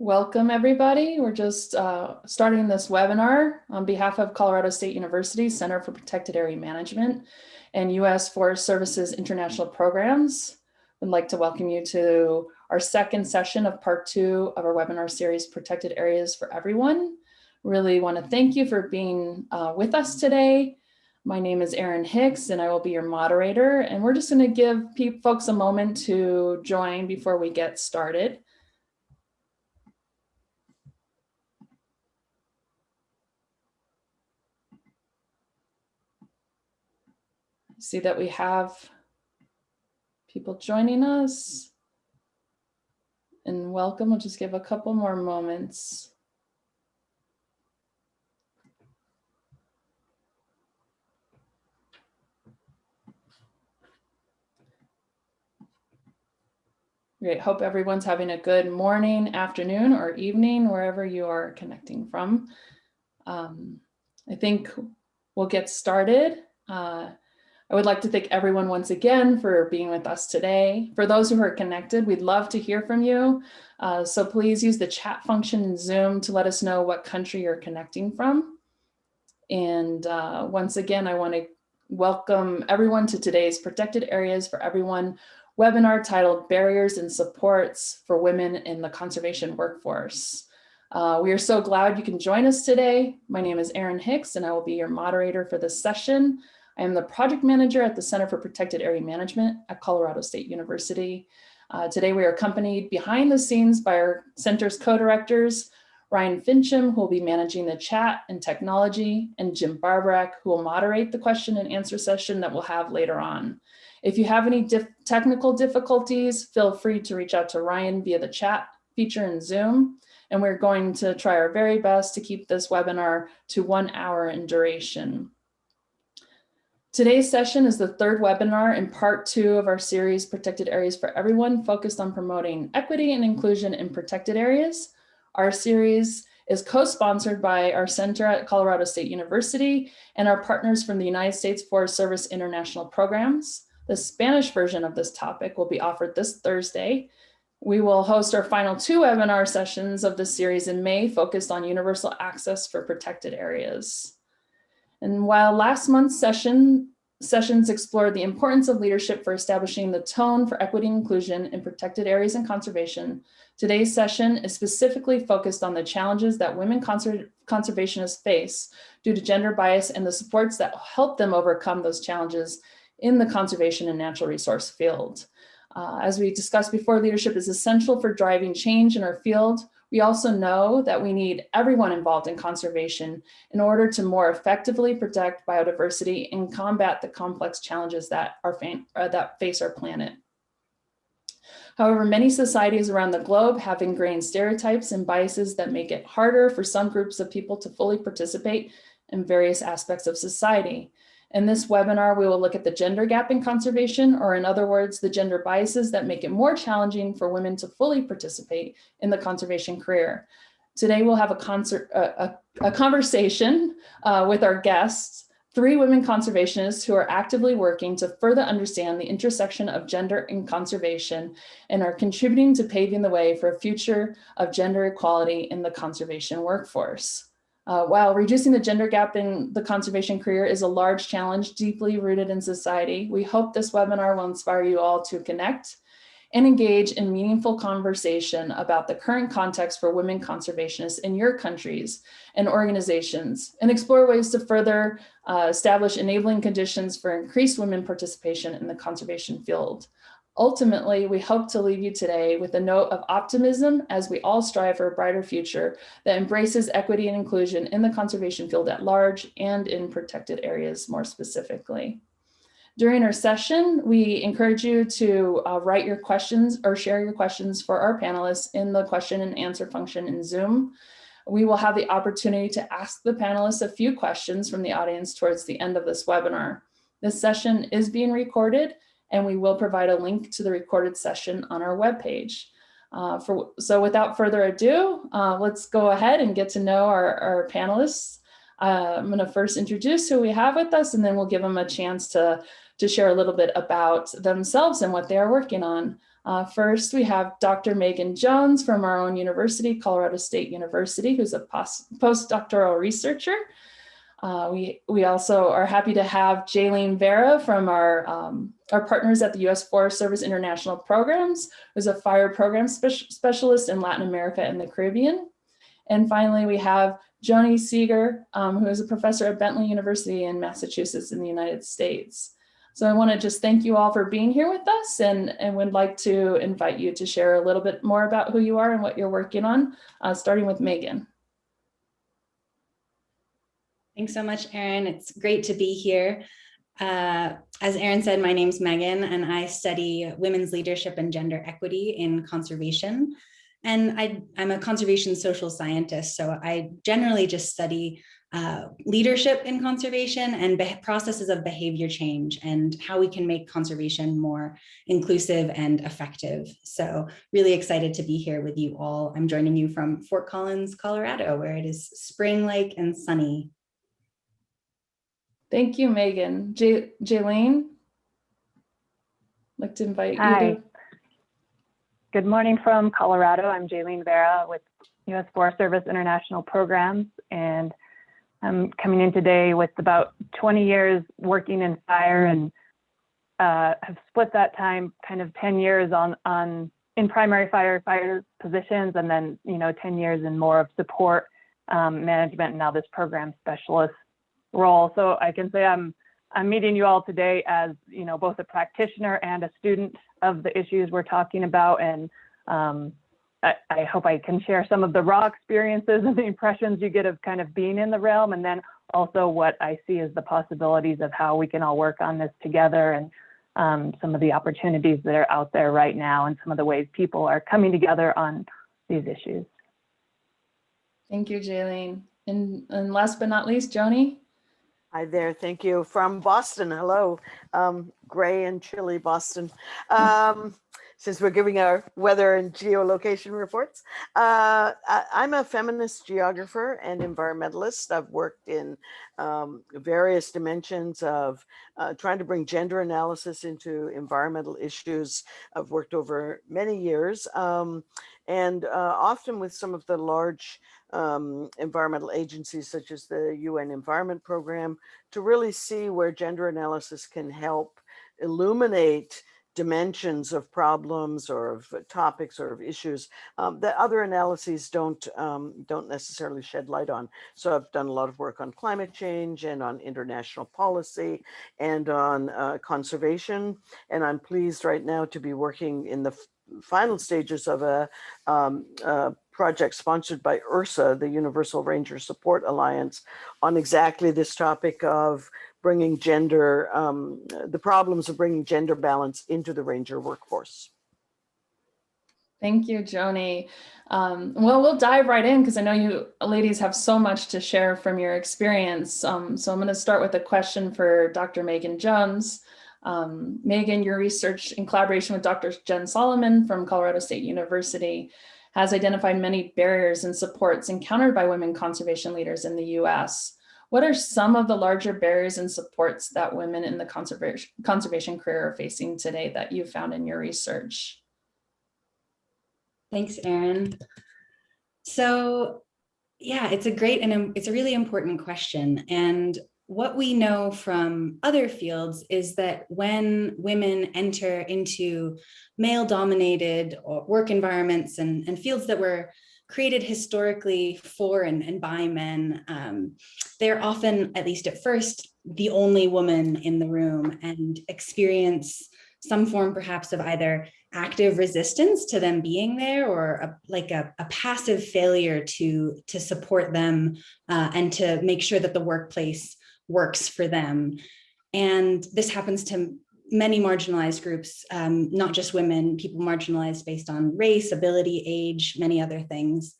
Welcome, everybody. We're just uh, starting this webinar on behalf of Colorado State University Center for Protected Area Management and U.S. Forest Services International Programs. I'd like to welcome you to our second session of part two of our webinar series, Protected Areas for Everyone. Really want to thank you for being uh, with us today. My name is Erin Hicks and I will be your moderator. And we're just going to give folks a moment to join before we get started. See that we have people joining us. And welcome, we'll just give a couple more moments. Great, hope everyone's having a good morning, afternoon, or evening, wherever you are connecting from. Um, I think we'll get started. Uh, I would like to thank everyone once again for being with us today. For those who are connected, we'd love to hear from you. Uh, so please use the chat function in Zoom to let us know what country you're connecting from. And uh, once again, I want to welcome everyone to today's Protected Areas for Everyone webinar titled Barriers and Supports for Women in the Conservation Workforce. Uh, we are so glad you can join us today. My name is Erin Hicks and I will be your moderator for this session. I am the project manager at the Center for Protected Area Management at Colorado State University. Uh, today we are accompanied behind the scenes by our center's co-directors, Ryan Finchum, who will be managing the chat and technology, and Jim Barborak, who will moderate the question and answer session that we'll have later on. If you have any dif technical difficulties, feel free to reach out to Ryan via the chat feature in Zoom. And we're going to try our very best to keep this webinar to one hour in duration. Today's session is the third webinar in part two of our series, Protected Areas for Everyone, focused on promoting equity and inclusion in protected areas. Our series is co-sponsored by our center at Colorado State University and our partners from the United States Forest Service International Programs. The Spanish version of this topic will be offered this Thursday. We will host our final two webinar sessions of this series in May, focused on universal access for protected areas. And while last month's session sessions explored the importance of leadership for establishing the tone for equity and inclusion in protected areas and conservation, today's session is specifically focused on the challenges that women conser conservationists face due to gender bias and the supports that help them overcome those challenges in the conservation and natural resource field. Uh, as we discussed before, leadership is essential for driving change in our field, we also know that we need everyone involved in conservation in order to more effectively protect biodiversity and combat the complex challenges that, are uh, that face our planet. However, many societies around the globe have ingrained stereotypes and biases that make it harder for some groups of people to fully participate in various aspects of society. In this webinar, we will look at the gender gap in conservation, or in other words, the gender biases that make it more challenging for women to fully participate in the conservation career. Today, we'll have a, concert, a, a, a conversation uh, with our guests, three women conservationists who are actively working to further understand the intersection of gender and conservation and are contributing to paving the way for a future of gender equality in the conservation workforce. Uh, while reducing the gender gap in the conservation career is a large challenge deeply rooted in society, we hope this webinar will inspire you all to connect and engage in meaningful conversation about the current context for women conservationists in your countries and organizations and explore ways to further uh, establish enabling conditions for increased women participation in the conservation field. Ultimately, we hope to leave you today with a note of optimism as we all strive for a brighter future that embraces equity and inclusion in the conservation field at large and in protected areas more specifically. During our session, we encourage you to uh, write your questions or share your questions for our panelists in the question and answer function in Zoom. We will have the opportunity to ask the panelists a few questions from the audience towards the end of this webinar. This session is being recorded and we will provide a link to the recorded session on our webpage. Uh, for, so without further ado, uh, let's go ahead and get to know our, our panelists. Uh, I'm going to first introduce who we have with us, and then we'll give them a chance to to share a little bit about themselves and what they are working on. Uh, first, we have Dr. Megan Jones from our own university, Colorado State University, who's a postdoctoral researcher. Uh, we, we also are happy to have Jaylene Vera from our, um, our partners at the U.S. Forest Service International Programs, who's a fire program spe specialist in Latin America and the Caribbean. And finally, we have Joni Seager, um, who is a professor at Bentley University in Massachusetts in the United States. So I want to just thank you all for being here with us and, and would like to invite you to share a little bit more about who you are and what you're working on, uh, starting with Megan. Thanks so much, Erin. It's great to be here. Uh, as Erin said, my name's Megan and I study women's leadership and gender equity in conservation. And I, am a conservation social scientist, so I generally just study uh, leadership in conservation and processes of behavior change and how we can make conservation more inclusive and effective. So really excited to be here with you all. I'm joining you from Fort Collins, Colorado, where it is spring-like and sunny Thank you, Megan. J Jaylene, like to invite Hi. you to. Good morning from Colorado. I'm Jaylene Vera with U.S. Forest Service International Programs, and I'm coming in today with about 20 years working in fire and uh, have split that time kind of 10 years on, on in primary firefighter positions and then, you know, 10 years in more of support um, management and now this program specialist role. So I can say I'm I'm meeting you all today as you know both a practitioner and a student of the issues we're talking about, and um, I, I, hope I can share some of the raw experiences and the impressions you get of kind of being in the realm, and then also what I see as the possibilities of how we can all work on this together and um, some of the opportunities that are out there right now and some of the ways people are coming together on these issues. Thank you, Jaylene. And, and last but not least, Joni. Hi there, thank you. From Boston, hello. Um, gray and chilly Boston. Um, since we're giving our weather and geolocation reports. Uh, I, am a feminist geographer and environmentalist. I've worked in um, various dimensions of uh, trying to bring gender analysis into environmental issues. I've worked over many years um, and uh, often with some of the large um, environmental agencies such as the UN Environment Program to really see where gender analysis can help illuminate dimensions of problems or of topics or of issues um, that other analyses don't um, don't necessarily shed light on. So I've done a lot of work on climate change and on international policy and on uh, conservation. And I'm pleased right now to be working in the final stages of a, um, a project sponsored by URSA, the Universal Ranger Support Alliance, on exactly this topic of bringing gender, um, the problems of bringing gender balance into the ranger workforce. Thank you, Joni. Um, well, we'll dive right in because I know you ladies have so much to share from your experience. Um, so I'm going to start with a question for Dr. Megan Jones. Um, Megan, your research in collaboration with Dr. Jen Solomon from Colorado State University has identified many barriers and supports encountered by women conservation leaders in the US. What are some of the larger barriers and supports that women in the conservation, conservation career are facing today that you found in your research? Thanks, Erin. So yeah, it's a great and it's a really important question. And what we know from other fields is that when women enter into male dominated uh, work environments and, and fields that were created historically for and, and by men, um, they're often, at least at first, the only woman in the room and experience some form perhaps of either active resistance to them being there or a, like a, a, passive failure to, to support them uh, and to make sure that the workplace works for them. And this happens to many marginalized groups, um, not just women, people marginalized based on race, ability, age, many other things.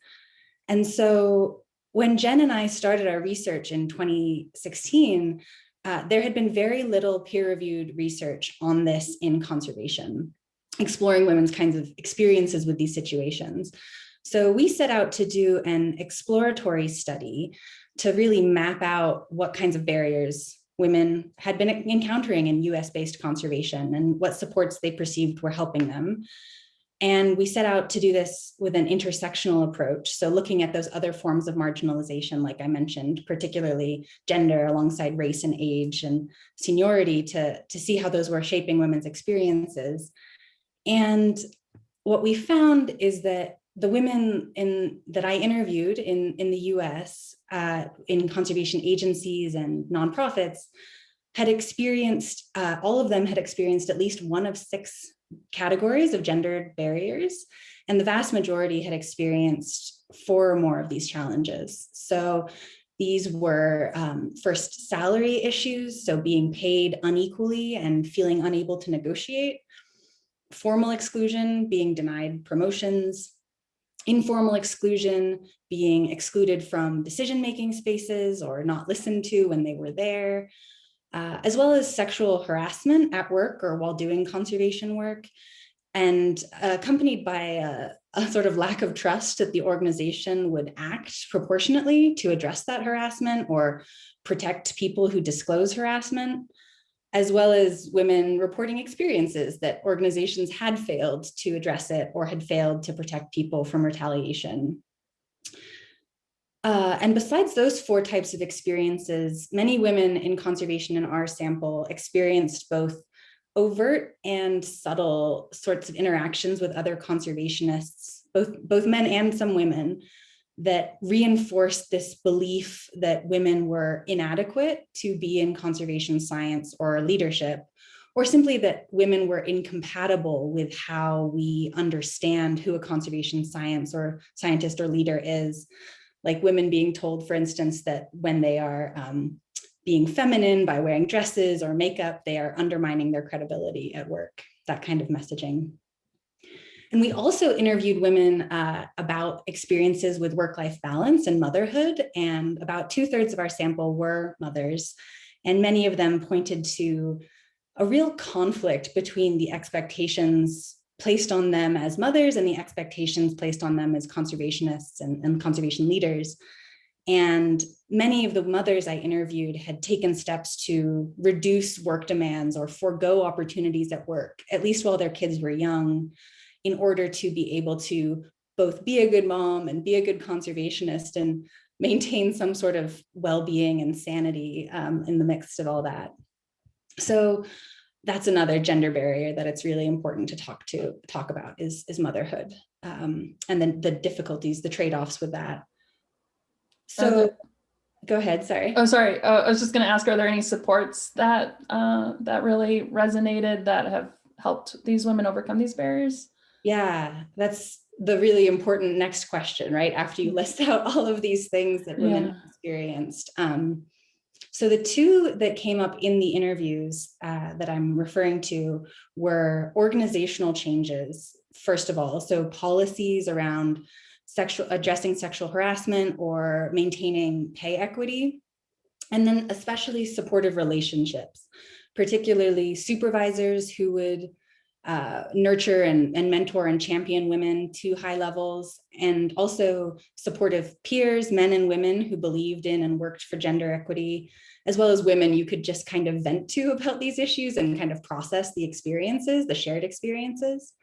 And so when Jen and I started our research in 2016, uh, there had been very little peer-reviewed research on this in conservation, exploring women's kinds of experiences with these situations. So we set out to do an exploratory study to really map out what kinds of barriers women had been encountering in US-based conservation and what supports they perceived were helping them. And we set out to do this with an intersectional approach. So looking at those other forms of marginalization, like I mentioned, particularly gender alongside race and age and seniority to, to see how those were shaping women's experiences. And what we found is that the women in that I interviewed in, in the US uh, in conservation agencies and nonprofits had experienced, uh, all of them had experienced at least one of six categories of gendered barriers, and the vast majority had experienced four or more of these challenges. So these were um, first salary issues, so being paid unequally and feeling unable to negotiate, formal exclusion, being denied promotions, informal exclusion, being excluded from decision-making spaces or not listened to when they were there, uh, as well as sexual harassment at work or while doing conservation work, and accompanied by a, a, sort of lack of trust that the organization would act proportionately to address that harassment or protect people who disclose harassment, as well as women reporting experiences that organizations had failed to address it or had failed to protect people from retaliation. Uh, and besides those four types of experiences, many women in conservation in our sample experienced both overt and subtle sorts of interactions with other conservationists, both, both men and some women, that reinforced this belief that women were inadequate to be in conservation science or leadership, or simply that women were incompatible with how we understand who a conservation science or scientist or leader is, like women being told, for instance, that when they are um, being feminine by wearing dresses or makeup, they are undermining their credibility at work, that kind of messaging. And we also interviewed women uh, about experiences with work-life balance and motherhood, and about two thirds of our sample were mothers. And many of them pointed to a real conflict between the expectations placed on them as mothers and the expectations placed on them as conservationists and, and conservation leaders. And many of the mothers I interviewed had taken steps to reduce work demands or forego opportunities at work, at least while their kids were young, in order to be able to both be a good mom and be a good conservationist and maintain some sort of well-being and sanity um, in the midst of all that. So that's another gender barrier that it's really important to talk to talk about is, is motherhood um, and then the difficulties, the trade-offs with that. So go ahead, sorry. Oh, sorry. Uh, I was just going to ask, are there any supports that uh, that really resonated that have helped these women overcome these barriers? Yeah, that's the really important next question, right? After you list out all of these things that women yeah. experienced. Um, so the two that came up in the interviews uh, that I'm referring to were organizational changes, first of all. So policies around sexual addressing sexual harassment or maintaining pay equity. And then especially supportive relationships, particularly supervisors who would uh, nurture and, and mentor and champion women to high levels, and also supportive peers, men and women who believed in and worked for gender equity, as well as women you could just kind of vent to about these issues and kind of process the experiences, the shared experiences.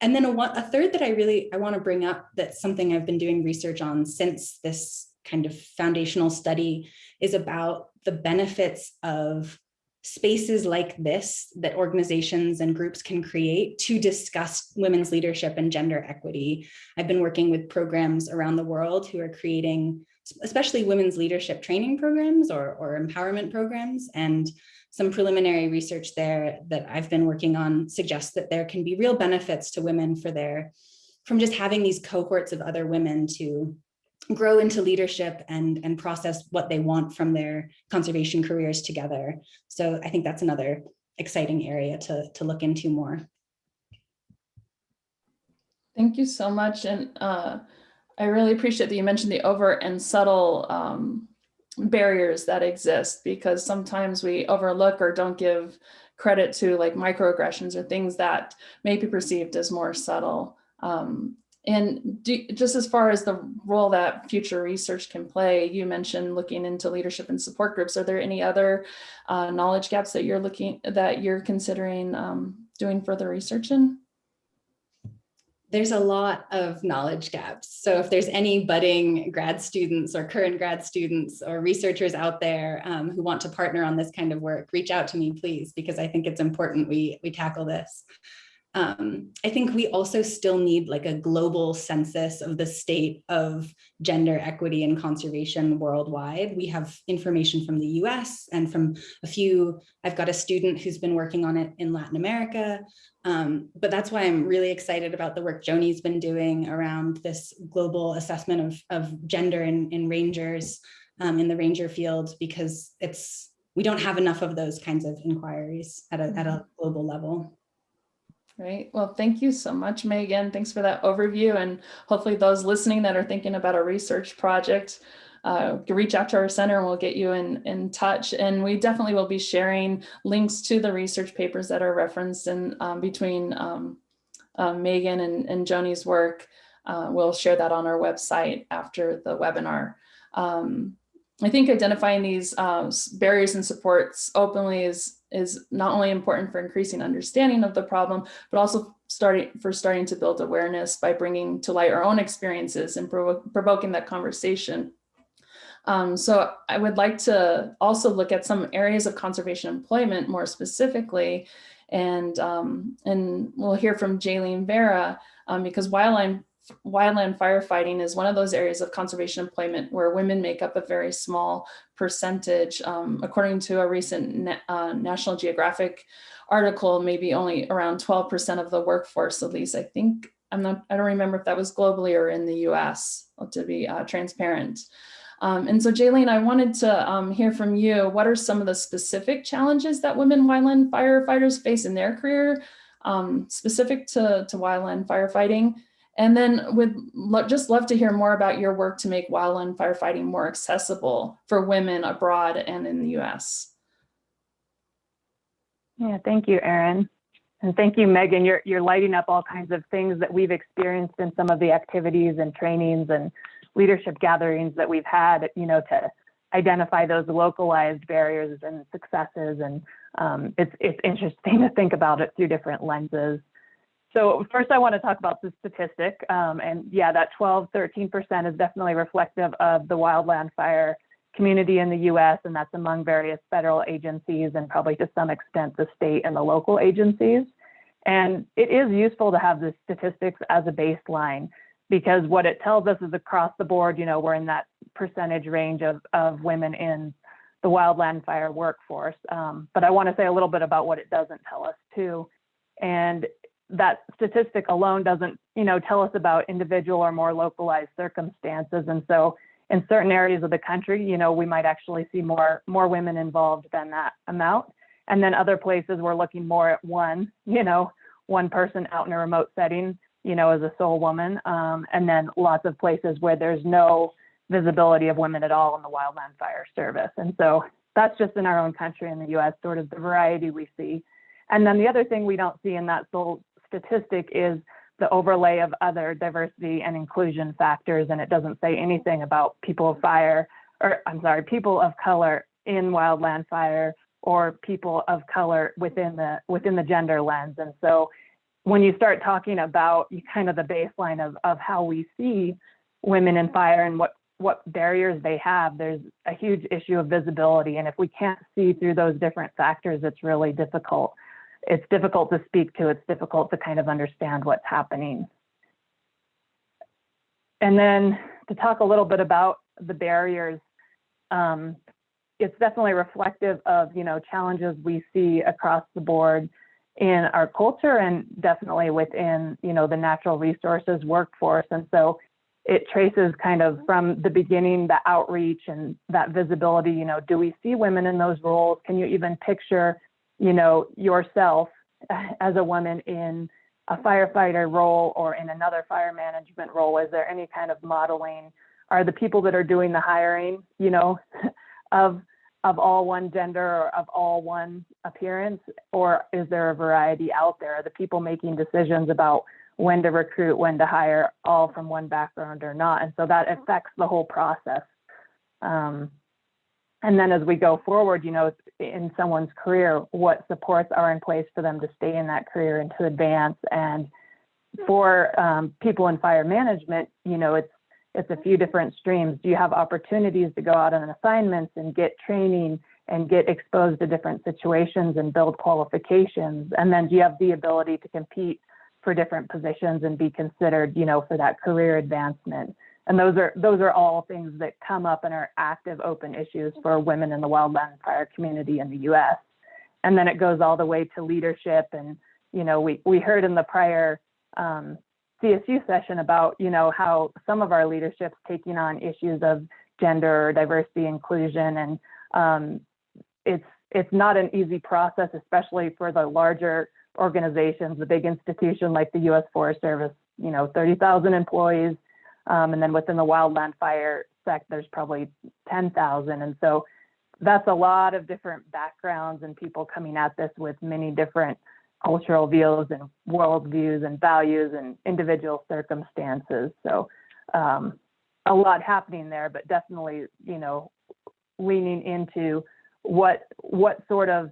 And then a, a third that I really, I wanna bring up that's something I've been doing research on since this kind of foundational study is about the benefits of spaces like this that organizations and groups can create to discuss women's leadership and gender equity. I've been working with programs around the world who are creating especially women's leadership training programs or, or empowerment programs and some preliminary research there that I've been working on suggests that there can be real benefits to women for their from just having these cohorts of other women to grow into leadership and, and process what they want from their conservation careers together. So I think that's another exciting area to, to look into more. Thank you so much. And uh, I really appreciate that you mentioned the overt and subtle um, barriers that exist because sometimes we overlook or don't give credit to like microaggressions or things that may be perceived as more subtle. Um, and do, just as far as the role that future research can play, you mentioned looking into leadership and support groups. Are there any other uh, knowledge gaps that you're looking that you're considering um, doing further research in? There's a lot of knowledge gaps. So if there's any budding grad students or current grad students or researchers out there um, who want to partner on this kind of work, reach out to me, please, because I think it's important we, we tackle this. Um, I think we also still need like a global census of the state of gender equity and conservation worldwide. We have information from the US and from a few, I've got a student who's been working on it in Latin America. Um, but that's why I'm really excited about the work Joni's been doing around this global assessment of, of gender in, in rangers um, in the ranger field, because it's we don't have enough of those kinds of inquiries at a, at a global level. Great. Well, thank you so much, Megan. Thanks for that overview. And hopefully those listening that are thinking about a research project uh, reach out to our center and we'll get you in, in touch. And we definitely will be sharing links to the research papers that are referenced in um, between um, uh, Megan and, and Joni's work. Uh, we'll share that on our website after the webinar. Um, I think identifying these uh, barriers and supports openly is is not only important for increasing understanding of the problem, but also starting for starting to build awareness by bringing to light our own experiences and provo provoking that conversation. Um, so I would like to also look at some areas of conservation employment more specifically, and um, and we'll hear from Jaylene Vera um, because wildland wildland firefighting is one of those areas of conservation employment where women make up a very small percentage. Um, according to a recent uh, National Geographic article, maybe only around 12% of the workforce, at least I think, I'm not, I don't remember if that was globally or in the US, to be uh, transparent. Um, and so Jaylene, I wanted to um, hear from you, what are some of the specific challenges that women wildland firefighters face in their career, um, specific to, to wildland firefighting? And then would just love to hear more about your work to make wildland firefighting more accessible for women abroad and in the US. Yeah, thank you, Erin. And thank you, Megan. You're, you're lighting up all kinds of things that we've experienced in some of the activities and trainings and leadership gatherings that we've had, you know, to identify those localized barriers and successes. And um, it's, it's interesting to think about it through different lenses. So first I want to talk about the statistic. Um, and yeah, that 12, 13% is definitely reflective of the wildland fire community in the US, and that's among various federal agencies and probably to some extent the state and the local agencies. And it is useful to have the statistics as a baseline because what it tells us is across the board, you know, we're in that percentage range of, of women in the wildland fire workforce. Um, but I want to say a little bit about what it doesn't tell us too. And that statistic alone doesn't, you know, tell us about individual or more localized circumstances. And so in certain areas of the country, you know, we might actually see more, more women involved than that amount. And then other places we're looking more at one, you know, one person out in a remote setting, you know, as a sole woman. Um, and then lots of places where there's no visibility of women at all in the wildland fire service. And so that's just in our own country in the US, sort of the variety we see. And then the other thing we don't see in that sole statistic is the overlay of other diversity and inclusion factors, and it doesn't say anything about people of fire, or I'm sorry, people of color in wildland fire or people of color within the within the gender lens. And so when you start talking about kind of the baseline of, of how we see women in fire and what what barriers they have, there's a huge issue of visibility. And if we can't see through those different factors, it's really difficult it's difficult to speak to, it's difficult to kind of understand what's happening. And then to talk a little bit about the barriers, um, it's definitely reflective of, you know, challenges we see across the board in our culture and definitely within, you know, the natural resources workforce. And so it traces kind of from the beginning, the outreach and that visibility, you know, do we see women in those roles? Can you even picture you know, yourself as a woman in a firefighter role or in another fire management role? Is there any kind of modeling? Are the people that are doing the hiring, you know, of of all one gender or of all one appearance, or is there a variety out there? Are the people making decisions about when to recruit, when to hire, all from one background or not. And so that affects the whole process. Um, and then as we go forward, you know, in someone's career, what supports are in place for them to stay in that career and to advance. And for um, people in fire management, you know, it's it's a few different streams. Do you have opportunities to go out on assignments and get training and get exposed to different situations and build qualifications? And then do you have the ability to compete for different positions and be considered, you know, for that career advancement? And those are those are all things that come up and are active open issues for women in the wildland fire community in the US. And then it goes all the way to leadership. And, you know, we, we heard in the prior um, CSU session about, you know, how some of our leadership's taking on issues of gender, diversity, inclusion, and um, it's it's not an easy process, especially for the larger organizations, the big institution like the U.S. Forest Service, you know, 30,000 employees, um, and then within the wildland fire sect, there's probably 10,000, and so that's a lot of different backgrounds and people coming at this with many different cultural views and worldviews and values and individual circumstances. So um, a lot happening there, but definitely, you know, leaning into what what sort of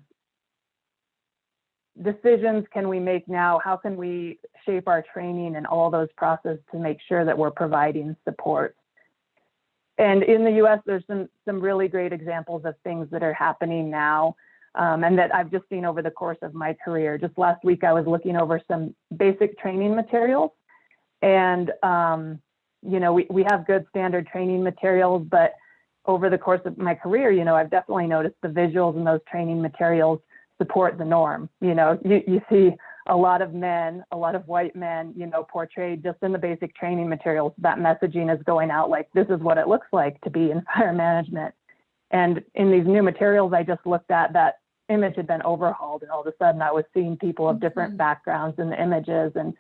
decisions can we make now? How can we shape our training and all those processes to make sure that we're providing support? And in the US, there's some, some really great examples of things that are happening now um, and that I've just seen over the course of my career. Just last week, I was looking over some basic training materials. And, um, you know, we, we have good standard training materials, but over the course of my career, you know, I've definitely noticed the visuals in those training materials support the norm. You know, you, you see a lot of men, a lot of white men, you know, portrayed just in the basic training materials. That messaging is going out like, this is what it looks like to be in fire management. And in these new materials I just looked at, that image had been overhauled and all of a sudden I was seeing people of different Mhm. backgrounds in the images and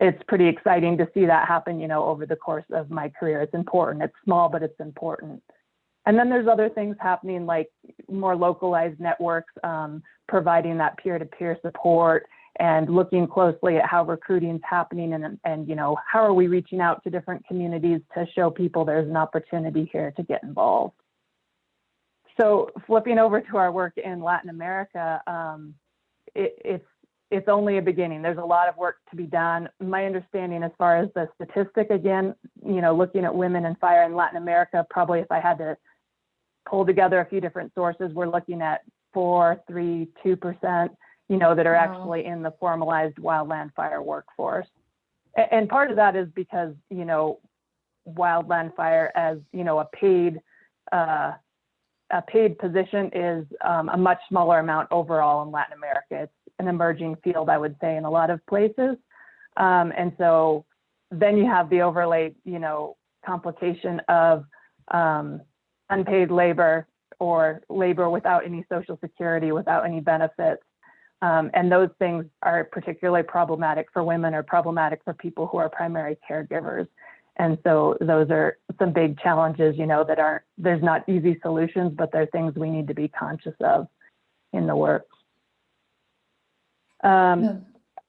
it's pretty exciting to see that happen, you know, over the course of my career. It's important. It's small, but it's important. And then there's other things happening like more localized networks, um, providing that peer-to-peer support and looking closely at how recruiting is happening and, and, you know, how are we reaching out to different communities to show people there's an opportunity here to get involved. So flipping over to our work in Latin America, um, it, it's it's only a beginning. There's a lot of work to be done. My understanding as far as the statistic, again, you know, looking at women in fire in Latin America, probably if I had to pull together a few different sources, we're looking at four, three, two percent, you know, that are Wow. actually in the formalized wildland fire workforce. And part of that is because, you know, wildland fire as, you know, a paid uh, a paid position is um, a much smaller amount overall in Latin America. It's an emerging field, I would say, in a lot of places. Um, and so then you have the overlay, you know, complication of um, unpaid labor or labor without any social security, without any benefits. Um, and those things are particularly problematic for women or problematic for people who are primary caregivers. And so those are some big challenges, you know, that aren't, there's not easy solutions, but they're things we need to be conscious of in the work. Um, Yeah.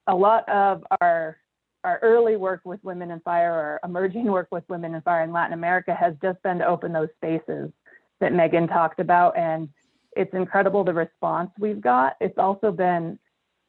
a lot of our our early work with women in fire or emerging work with women in fire in Latin America has just been to open those spaces that Megan talked about. And it's incredible the response we've got. It's also been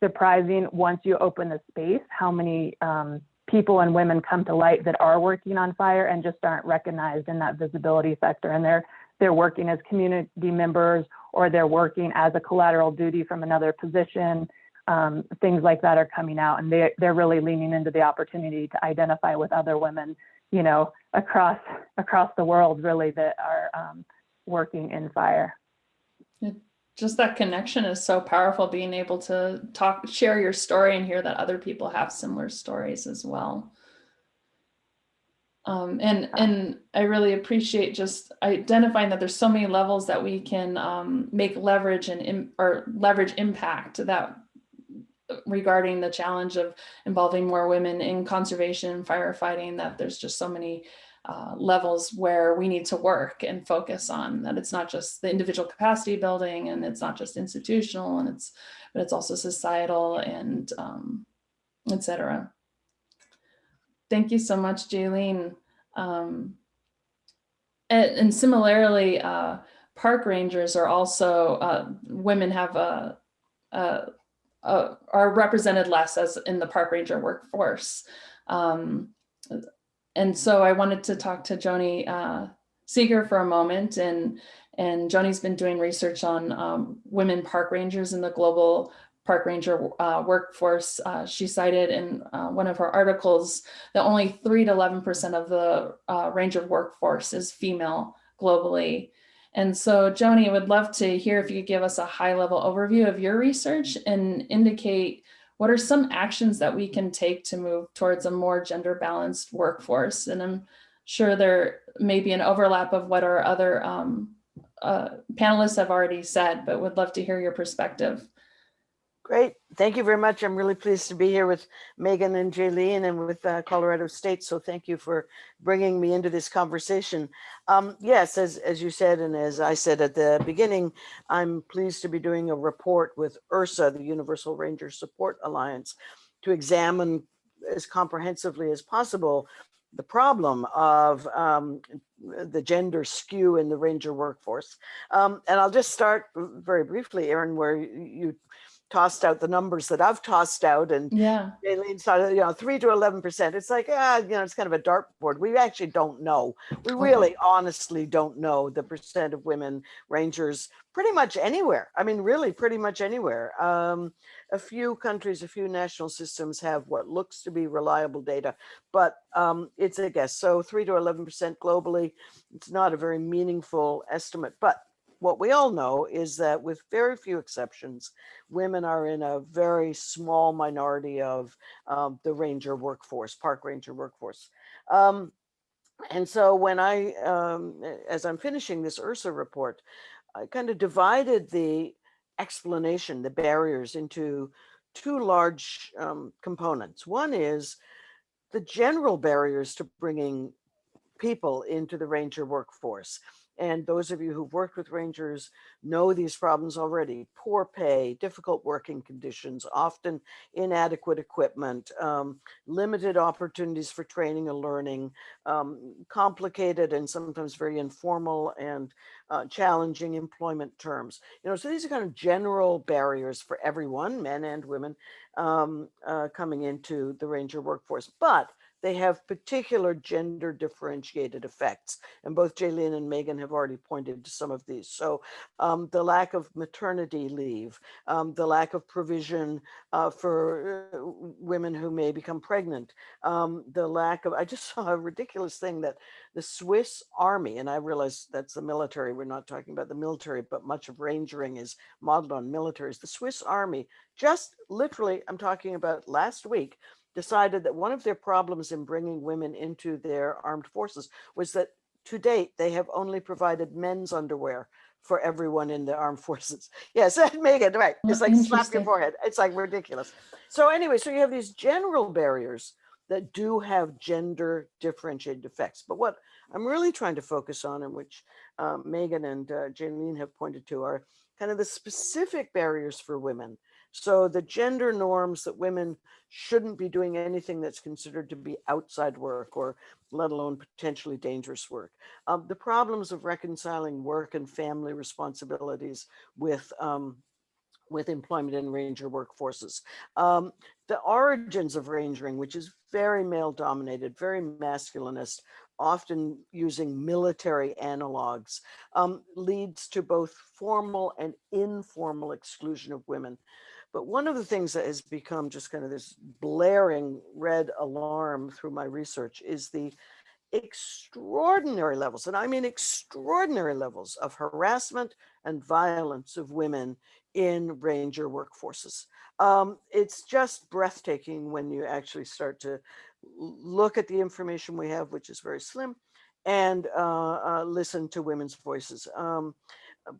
surprising once you open the space, how many um, people and women come to light that are working on fire and just aren't recognized in that visibility sector. And they're they're working as community members or they're working as a collateral duty from another position um, things like that are coming out and they, they're really leaning into the opportunity to identify with other women, you know, across, across the world really that are um, working in fire. Just that connection is so powerful, being able to talk, share your story and hear that other people have similar stories as well. Um, and, and I really appreciate just identifying that there's so many levels that we can um, make leverage and, im- or leverage impact that regarding the challenge of involving more women in conservation firefighting, that there's just so many uh, levels where we need to work and focus on that it's not just the individual capacity building and it's not just institutional and it's but it's also societal and um, et cetera. Thank you so much, Jaylene. Um, and, and similarly, uh, park rangers are also, uh, women have a, a, a, are represented less as in the park ranger workforce. Um, and so I wanted to talk to Joni uh, Seager for a moment and and Joni's been doing research on um, women park rangers in the global park ranger uh, workforce. Uh, she cited in uh, one of her articles that only 3 to 11% of the uh, ranger workforce is female globally. And so Joni, I would love to hear if you could give us a high level overview of your research and indicate what are some actions that we can take to move towards a more gender balanced workforce? And I'm sure there may be an overlap of what our other um, uh, panelists have already said, but would love to hear your perspective. Great. Thank you very much. I'm really pleased to be here with Megan and Jaylene and with uh, Colorado State. So thank you for bringing me into this conversation. Um, yes, as, as you said, and as I said at the beginning, I'm pleased to be doing a report with URSA, the Universal Ranger Support Alliance, to examine as comprehensively as possible the problem of um, the gender skew in the ranger workforce. Um, and I'll just start very briefly, Erin, where you tossed out the numbers that I've tossed out and Yeah, Aileen started, you know, three to 11%. It's like, ah, you know, it's kind of a dartboard. We actually don't know. We Okay. really honestly don't know the percent of women rangers pretty much anywhere. I mean, really pretty much anywhere. Um, a few countries, a few national systems have what looks to be reliable data, but um, it's a guess. So three to 11% globally, it's not a very meaningful estimate, but what we all know is that with very few exceptions, women are in a very small minority of um, the ranger workforce, park ranger workforce. Um, and so when I, um, as I'm finishing this URSA report, I kind of divided the explanation, the barriers into two large um, components. One is the general barriers to bringing people into the ranger workforce. And those of you who've worked with rangers know these problems already. Poor pay, difficult working conditions, often inadequate equipment, um, limited opportunities for training and learning, um, complicated and sometimes very informal and uh, challenging employment terms. You know, so these are kind of general barriers for everyone, men and women, um, uh, coming into the ranger workforce. But they have particular gender differentiated effects. And both Jaylene and Megan have already pointed to some of these. So um, the lack of maternity leave, um, the lack of provision uh, for uh, women who may become pregnant, um, the lack of, I just saw a ridiculous thing that the Swiss army, and I realize that's the military, we're not talking about the military, but much of rangering is modeled on militaries. The Swiss army, just literally, I'm talking about last week, decided that one of their problems in bringing women into their armed forces was that to date, they have only provided men's underwear for everyone in the armed forces. Yes, Megan, right. It's Oh, like slap your forehead. It's like ridiculous. So anyway, so you have these general barriers that do have gender differentiated effects. But what I'm really trying to focus on and which uh, Megan and uh, Jaylene have pointed to are kind of the specific barriers for women. So the gender norms that women shouldn't be doing anything that's considered to be outside work or let alone potentially dangerous work. Um, the problems of reconciling work and family responsibilities with um, with employment in ranger workforces. Um, the origins of rangering, which is very male dominated, very masculinist, often using military analogs, um, leads to both formal and informal exclusion of women. But one of the things that has become just kind of this blaring red alarm through my research is the extraordinary levels, and I mean extraordinary levels of harassment and violence of women in ranger workforces. Um, it's just breathtaking when you actually start to look at the information we have, which is very slim, and uh, uh, listen to women's voices. Um,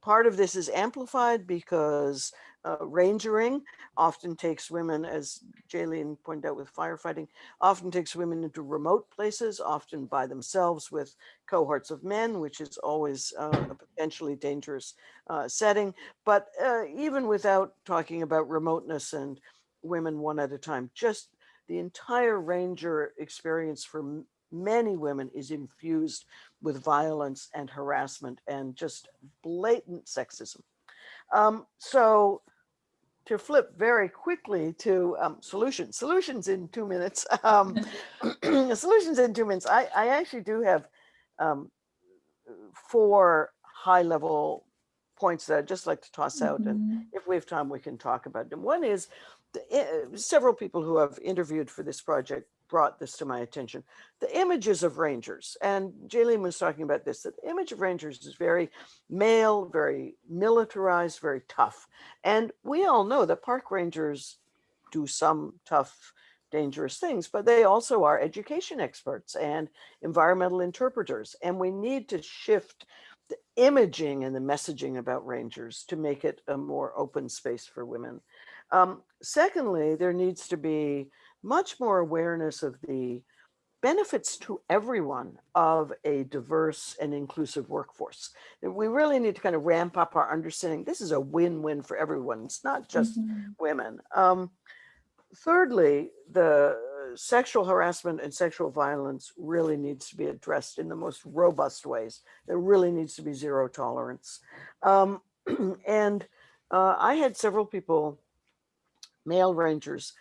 part of this is amplified because uh, rangering often takes women, as Jaylene pointed out with firefighting, often takes women into remote places, often by themselves with cohorts of men, which is always uh, a potentially dangerous uh, setting. But uh, even without talking about remoteness and women one at a time, just the entire ranger experience for many women is infused with violence and harassment and just blatant sexism. Um, so to flip very quickly to um, solutions, solutions in two minutes. Um, solutions in two minutes. I, I actually do have um, four high level points that I'd just like to toss out. And Mhm. if we have time, we can talk about them. One is the, i- several people who have interviewed for this project brought this to my attention. The images of rangers, and Jaylene was talking about this, that the image of rangers is very male, very militarized, very tough. And we all know that park rangers do some tough, dangerous things, but they also are education experts and environmental interpreters. And we need to shift the imaging and the messaging about rangers to make it a more open space for women. Um, secondly, there needs to be much more awareness of the benefits to everyone of a diverse and inclusive workforce. We really need to kind of ramp up our understanding. This is a win-win for everyone. It's not just Mhm. women. Um, thirdly, the sexual harassment and sexual violence really needs to be addressed in the most robust ways. There really needs to be zero tolerance. Um, and uh, I had several people, male rangers,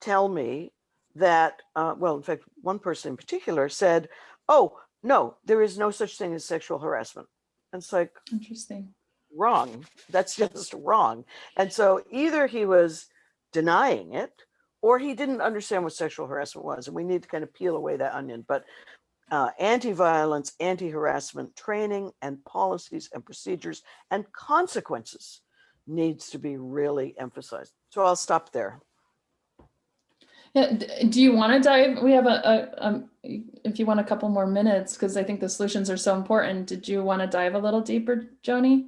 tell me that, uh, well, in fact, one person in particular said, oh, no, there is no such thing as sexual harassment. And it's like, Interesting. wrong. That's just wrong. And so either he was denying it or he didn't understand what sexual harassment was. And we need to kind of peel away that onion. But uh, anti-violence, anti-harassment training and policies and procedures and consequences needs to be really emphasized. So I'll stop there. D- do you want to dive? We have a, a um, if you want a couple more minutes, because I think the solutions are so important. Did you want to dive a little deeper, Joni?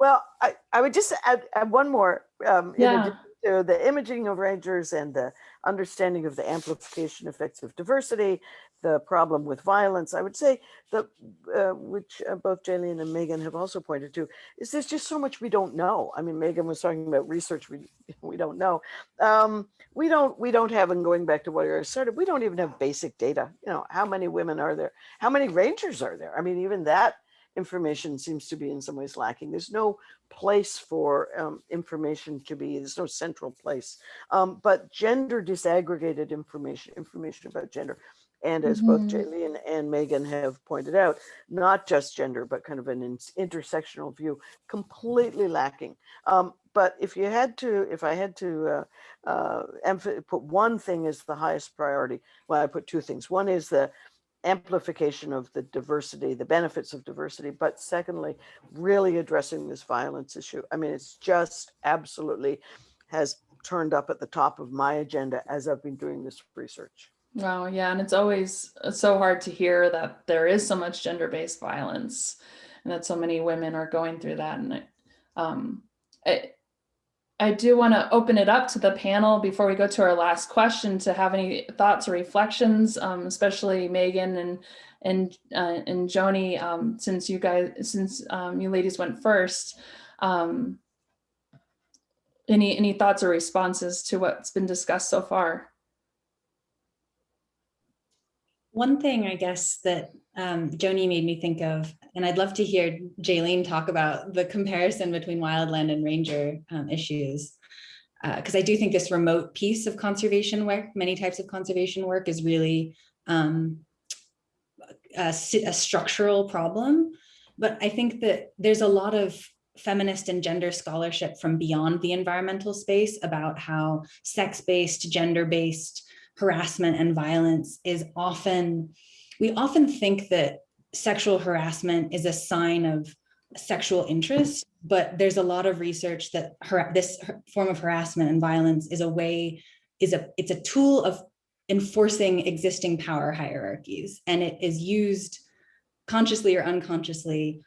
Well, I, I would just add, add one more. Um, Yeah. To the imaging of rangers and the understanding of the amplification effects of diversity, the problem with violence, I would say that, uh, which uh, both Jaylene and Megan have also pointed to, is there's just so much we don't know. I mean, Megan was talking about research we we don't know. Um, we don't we don't have, and going back to what I started, we don't even have basic data. You know, how many women are there? How many rangers are there? I mean, even that information seems to be in some ways lacking. There's no place for um, information to be, there's no central place. Um, but gender disaggregated information, information about gender, and as both Mhm. Jaylene and Megan have pointed out, not just gender, but kind of an intersectional view, completely lacking. Um, but if you had to, if I had to uh, uh, put one thing as the highest priority, well, I put two things. One is the amplification of the diversity, the benefits of diversity, but secondly, really addressing this violence issue. I mean, it's just absolutely has turned up at the top of my agenda as I've been doing this research. Wow, yeah, and it's always so hard to hear that there is so much gender-based violence, and that so many women are going through that. And I, um, I, I do want to open it up to the panel before we go to our last question to have any thoughts or reflections, um, especially Megan and and uh, and Joni, um, since you guys, since um, you ladies went first. Um, any any thoughts or responses to what's been discussed so far? One thing I guess that um, Joni made me think of, and I'd love to hear Jaylene talk about the comparison between wildland and ranger um, issues. Because I do think this remote piece of conservation work, many types of conservation work is really um, a, a structural problem. But I think that there's a lot of feminist and gender scholarship from beyond the environmental space about how sex-based, gender-based harassment and violence is often, we often think that sexual harassment is a sign of sexual interest, but there's a lot of research that this form of harassment and violence is a way, is a, it's a tool of enforcing existing power hierarchies. And it is used consciously or unconsciously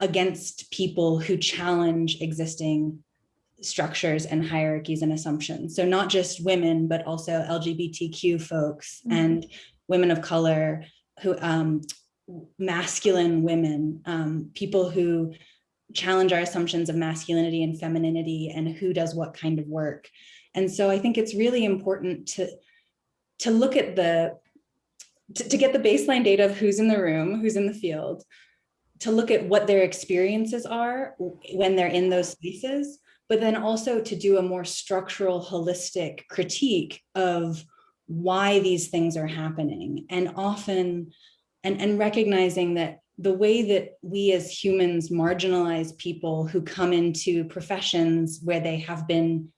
against people who challenge existing structures and hierarchies and assumptions. So not just women, but also LGBTQ folks Mhm. and women of color who um, masculine women, um, people who challenge our assumptions of masculinity and femininity and who does what kind of work. And so I think it's really important to to look at the, to, to get the baseline data of who's in the room, who's in the field, to look at what their experiences are when they're in those spaces, but then also to do a more structural, holistic critique of why these things are happening. And often, and, and recognizing that the way that we as humans marginalize people who come into professions where they have been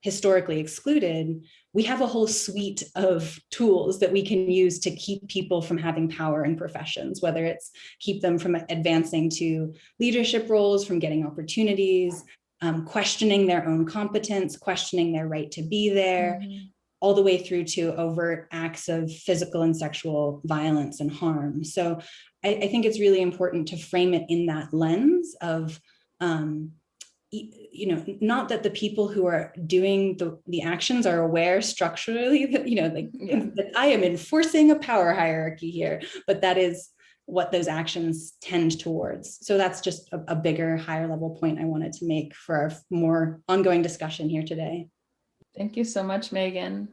historically excluded, we have a whole suite of tools that we can use to keep people from having power in professions, whether it's keep them from advancing to leadership roles, from getting opportunities, um, questioning their own competence, questioning their right to be there, mm -hmm. All the way through to overt acts of physical and sexual violence and harm. So I, I think it's really important to frame it in that lens of um, you know, not that the people who are doing the, the actions are aware structurally that, you know, like yeah. that I am enforcing a power hierarchy here, but that is what those actions tend towards. So that's just a, a bigger, higher level point I wanted to make for our more ongoing discussion here today. Thank you so much, Megan.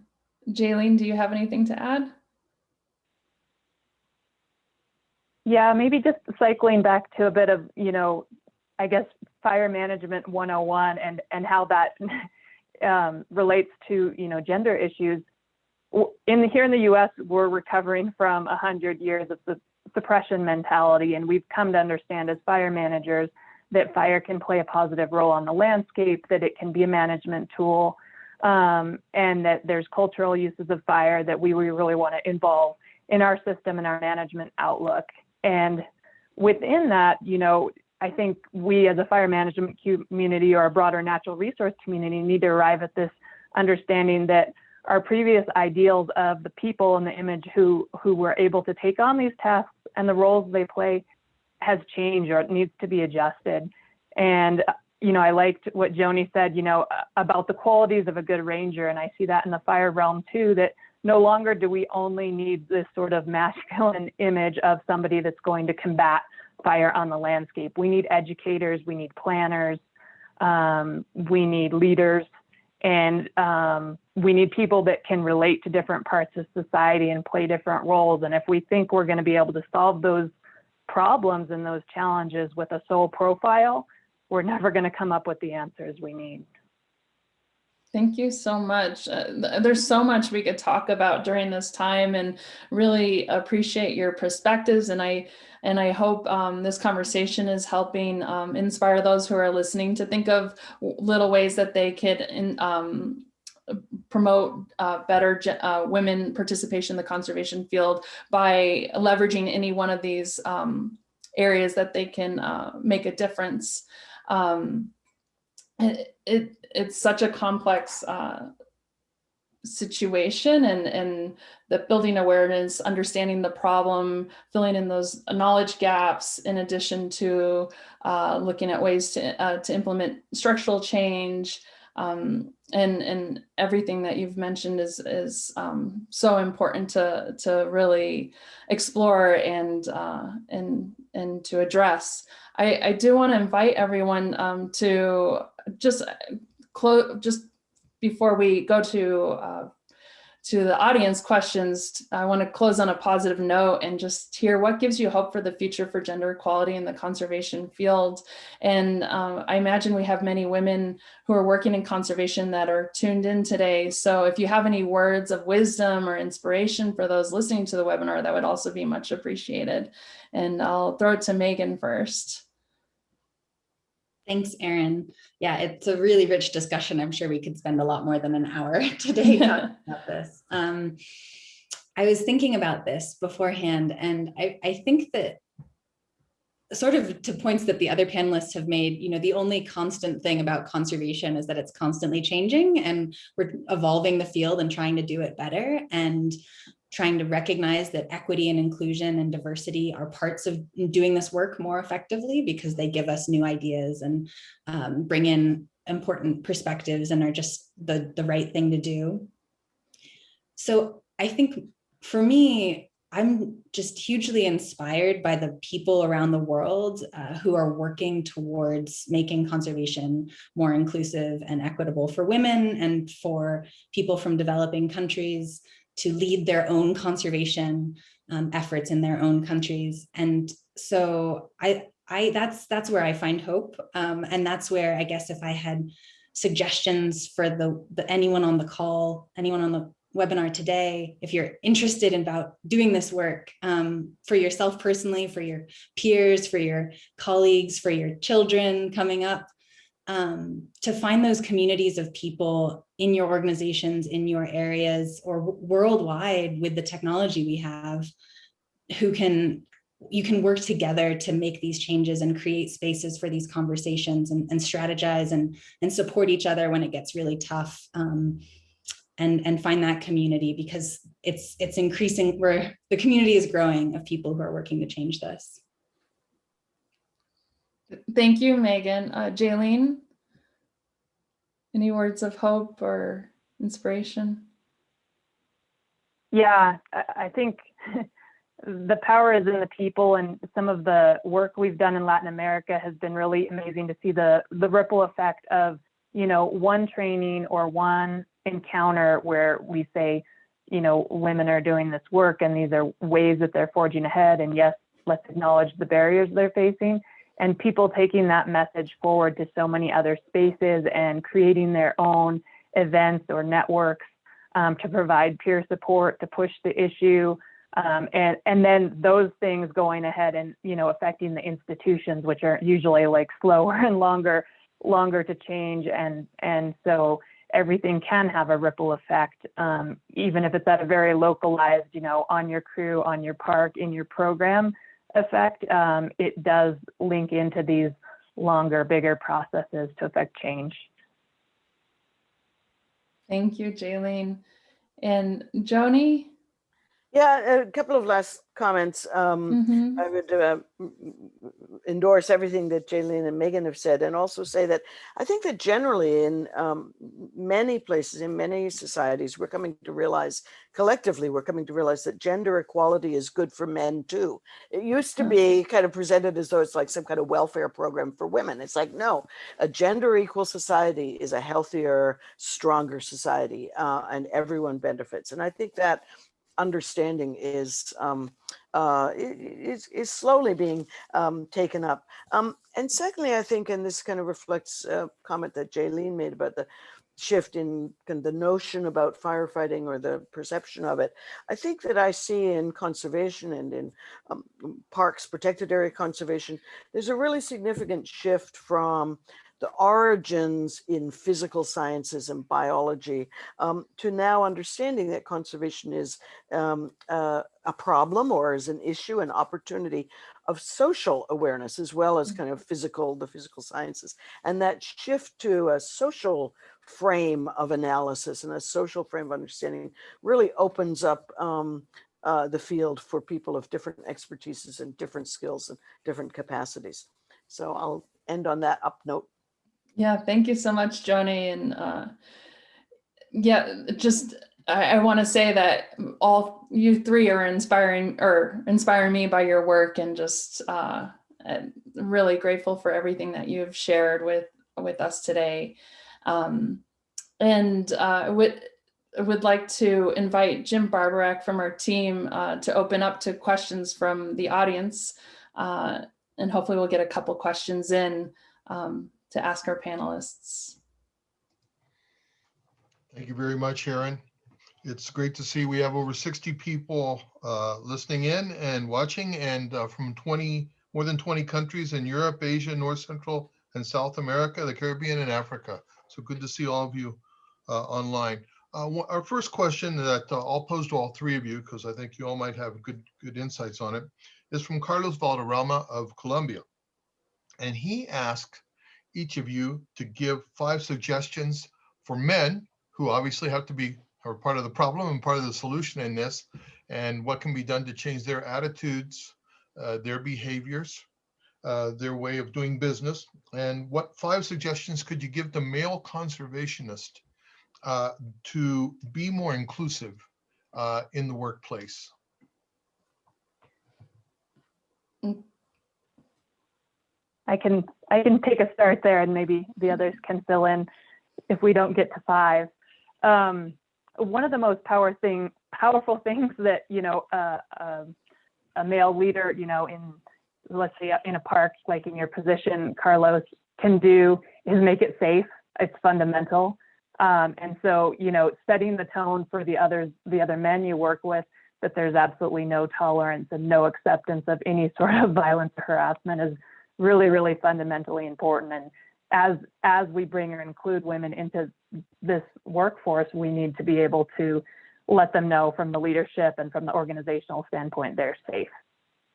Jaylene, do you have anything to add? Yeah, maybe just cycling back to a bit of, you know, I guess fire management 101 and and how that um, relates to you know gender issues in the, here in the US we're recovering from 100 years of the suppression mentality and we've come to understand as fire managers that fire can play a positive role on the landscape that it can be a management tool um, and that there's cultural uses of fire that we really want to involve in our system and our management outlook and within that you know I think we as a fire management community or a broader natural resource community need to arrive at this understanding that our previous ideals of the people in the image who who were able to take on these tasks and the roles they play has changed or it needs to be adjusted. And you know, I liked what Joni said, you know, about the qualities of a good ranger, and I see that in the fire realm too. That no longer do we only need this sort of masculine image of somebody that's going to combat fire on the landscape. We need educators, we need planners, um, we need leaders, and um, we need people that can relate to different parts of society and play different roles. And if we think we're going to be able to solve those problems and those challenges with a sole profile, we're never going to come up with the answers we need. Thank you so much. Uh, there's so much we could talk about during this time and really appreciate your perspectives. And I and I hope um, this conversation is helping um, inspire those who are listening to think of little ways that they could in, um, promote uh, better uh, women participation in the conservation field by leveraging any one of these um, areas that they can uh, make a difference. Um, it, it, it's such a complex uh, situation and and the building awareness understanding the problem filling in those knowledge gaps in addition to uh, looking at ways to uh, to implement structural change um, and and everything that you've mentioned is is um, so important to to really explore and uh, and and to address. I, I do want to invite everyone um, to just close just before we go to uh, to the audience questions, I want to close on a positive note and just hear what gives you hope for the future for gender equality in the conservation field. And um, I imagine we have many women who are working in conservation that are tuned in today. So if you have any words of wisdom or inspiration for those listening to the webinar, that would also be much appreciated. And I'll throw it to Megan first. Thanks, Erin. Yeah, it's a really rich discussion. I'm sure we could spend a lot more than an hour today talking about this. Um, I was thinking about this beforehand, and I, I think that sort of to points that the other panelists have made, you know, the only constant thing about conservation is that it's constantly changing and we're evolving the field and trying to do it better. And trying to recognize that equity and inclusion and diversity are parts of doing this work more effectively because they give us new ideas and um, bring in important perspectives and are just the, the right thing to do. So I think for me, I'm just hugely inspired by the people around the world uh, who are working towards making conservation more inclusive and equitable for women and for people from developing countries to lead their own conservation um, efforts in their own countries. And so I, I that's that's where I find hope. Um, and that's where I guess if I had suggestions for the, the anyone on the call, anyone on the webinar today, if you're interested in about doing this work um, for yourself personally, for your peers, for your colleagues, for your children coming up, um, to find those communities of people in your organizations, in your areas, or worldwide with the technology we have, who can, you can work together to make these changes and create spaces for these conversations and, and strategize and, and support each other when it gets really tough. Um, and, and find that community because it's it's increasing where the community is growing of people who are working to change this. Thank you, Megan. Uh, Jaylene, any words of hope or inspiration? Yeah, I think the power is in the people and some of the work we've done in Latin America has been really amazing to see the, the ripple effect of, you know, one training or one encounter where we say, you know, women are doing this work and these are ways that they're forging ahead. And yes, let's acknowledge the barriers they're facing and people taking that message forward to so many other spaces and creating their own events or networks um, to provide peer support, to push the issue, um, and and then those things going ahead and you know affecting the institutions, which are usually like slower and longer longer to change, and and so everything can have a ripple effect, um, even if it's at a very localized, you know, on your crew, on your park, in your program effect. Um, it does link into these longer, bigger processes to affect change. Thank you, Jaylene. And Joni? Yeah, a couple of last comments. Um, Mhm. I would uh, endorse everything that Jaylene and Megan have said, and also say that I think that generally in um, many places, in many societies, we're coming to realize collectively, we're coming to realize that gender equality is good for men too. It used to Hmm. be kind of presented as though it's like some kind of welfare program for women. It's like, no, a gender equal society is a healthier, stronger society, uh, and everyone benefits. And I think that understanding is um, uh, is, is slowly being um, taken up. Um, and secondly, I think, and this kind of reflects a comment that Jaylene made about the shift in kind of the notion about firefighting or the perception of it. I think that I see in conservation and in um, parks, protected area conservation, there's a really significant shift from the origins in physical sciences and biology um, to now understanding that conservation is um, uh, a problem or is an issue, an opportunity of social awareness as well as kind of physical, the physical sciences. And that shift to a social frame of analysis and a social frame of understanding really opens up um, uh, the field for people of different expertises and different skills and different capacities. So I'll end on that up note. Yeah, thank you so much, Joni. And uh, yeah, just I, I want to say that all you three are inspiring or inspiring me by your work and just uh, really grateful for everything that you've shared with with us today. Um, and uh, would would like to invite Jim Barborak from our team uh, to open up to questions from the audience. Uh, and hopefully we'll get a couple questions in um, to ask our panelists. Thank you very much, Sharon. It's great to see we have over 60 people uh, listening in and watching and uh, from 20, more than 20 countries in Europe, Asia, North Central and South America, the Caribbean and Africa. So good to see all of you uh, online. Uh, Our first question that uh, I'll pose to all three of you, because I think you all might have good, good insights on it, is from Carlos Valderrama of Colombia. And he asked each of you to give five suggestions for men who obviously have to be are part of the problem and part of the solution in this and what can be done to change their attitudes uh, their behaviors uh, their way of doing business and what five suggestions could you give to male conservationists uh, to be more inclusive uh, in the workplace I can I can take a start there, and maybe the others can fill in if we don't get to five. Um, one of the most power thing powerful things that, you know, uh, uh, a male leader, you know, in, let's say in a park, like in your position, Carlos, can do is make it safe. It's fundamental. Um, and so, you know, setting the tone for the others, the other men you work with, that there's absolutely no tolerance and no acceptance of any sort of violence or harassment is really, really fundamentally important. And as as we bring or include women into this workforce, we need to be able to let them know from the leadership and from the organizational standpoint they're safe.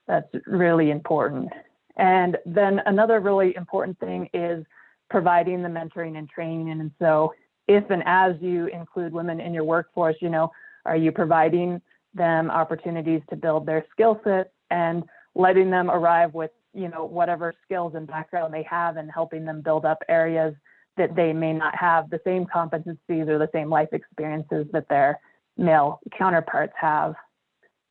That's really important. And then another really important thing is providing the mentoring and training. And so if and as you include women in your workforce, you know, are you providing them opportunities to build their skill set and letting them arrive with, you know, whatever skills and background they have and helping them build up areas that they may not have the same competencies or the same life experiences that their male counterparts have.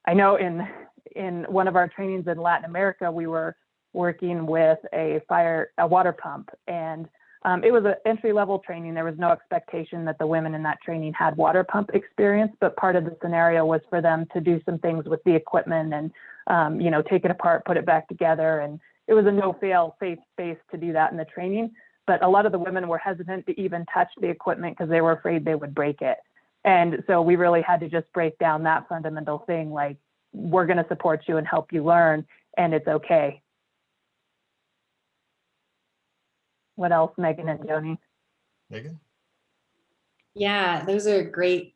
I know in in one of our trainings in Latin America, we were working with a fire a water pump and um, it was an entry level training. There was no expectation that the women in that training had water pump experience, but part of the scenario was for them to do some things with the equipment and, um, you know, take it apart, put it back together. And it was a no fail safe space to do that in the training. But a lot of the women were hesitant to even touch the equipment because they were afraid they would break it. And so we really had to just break down that fundamental thing like, we're going to support you and help you learn, and it's okay. What else, Megan and Joni? Megan? Yeah, those are great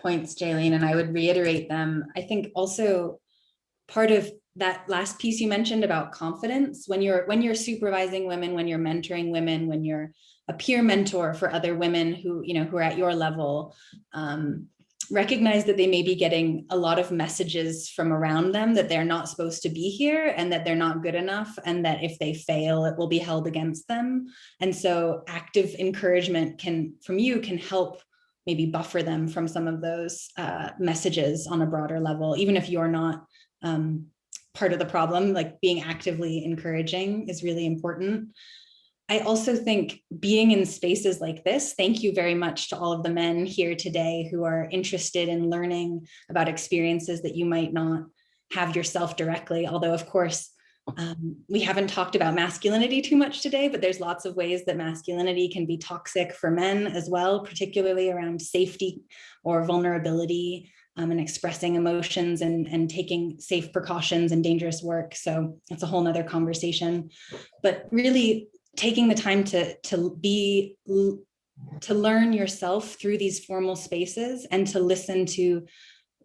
points, Jaylene, and I would reiterate them. I think also part of that last piece you mentioned about confidence, when you're when you're supervising women, when you're mentoring women, when you're a peer mentor for other women who, you know, who are at your level, um, recognize that they may be getting a lot of messages from around them that they're not supposed to be here and that they're not good enough and that if they fail, it will be held against them. And so active encouragement can, from you, can help maybe buffer them from some of those uh, messages on a broader level, even if you're not um, part of the problem, like being actively encouraging is really important. I also think being in spaces like this, thank you very much to all of the men here today who are interested in learning about experiences that you might not have yourself directly. Although of course, um, we haven't talked about masculinity too much today, but there's lots of ways that masculinity can be toxic for men as well, particularly around safety or vulnerability um, and expressing emotions and, and taking safe precautions and dangerous work. So that's a whole nother conversation. But really taking the time to to be to learn yourself through these formal spaces and to listen to